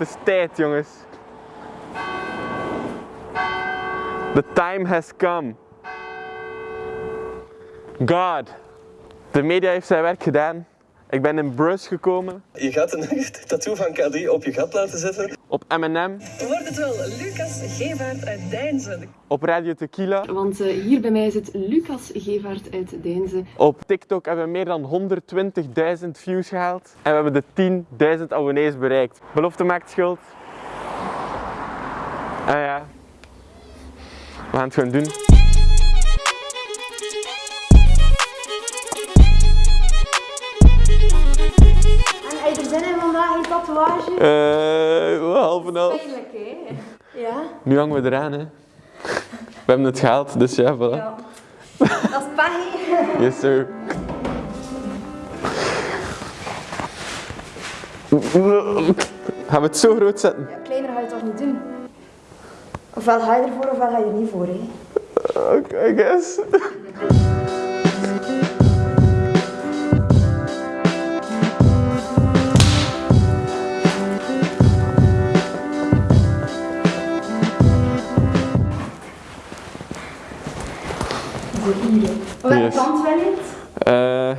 Het is tijd, jongens. The time has come. God. De media heeft zijn werk gedaan. Ik ben in Bruce gekomen. Je gaat een tattoo van K3 op je gat laten zetten. Op M&M. Wordt het wel Lucas Gevaert uit Deinzen? Op Radio Tequila. Want eh, hier bij mij zit Lucas Gevaert uit Deinzen. Op TikTok hebben we meer dan 120.000 views gehaald. En we hebben de 10.000 abonnees bereikt. Belofte maakt schuld. En ja. We gaan het gewoon doen. Je vandaag een tatoeage? Eh, half en half. Pijnlijk, hè? Ja? Nu hangen we eraan, hè. We hebben het gehaald, dus ja, voilà. Ja. Dat is pech. Yes, sir. Gaan we het zo groot zetten? Ja, kleiner ga je het toch niet doen? Ofwel ga je ervoor, ofwel ga je er niet voor, hè? Oké, I guess. Voor hè. Welke Yes. kant je het? Eh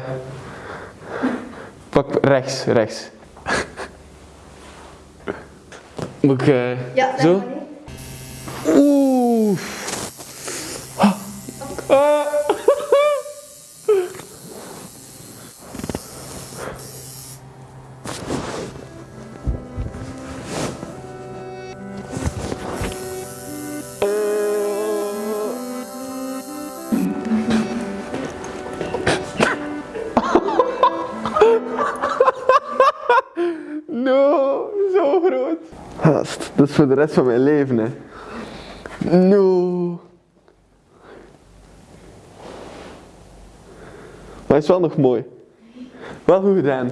pak rechts, rechts. Moet ik eh, Ja, zo? Oeh. Ah. No, zo groot. Gast, dat is voor de rest van mijn leven, hè. No. Maar hij is wel nog mooi. Wel goed gedaan.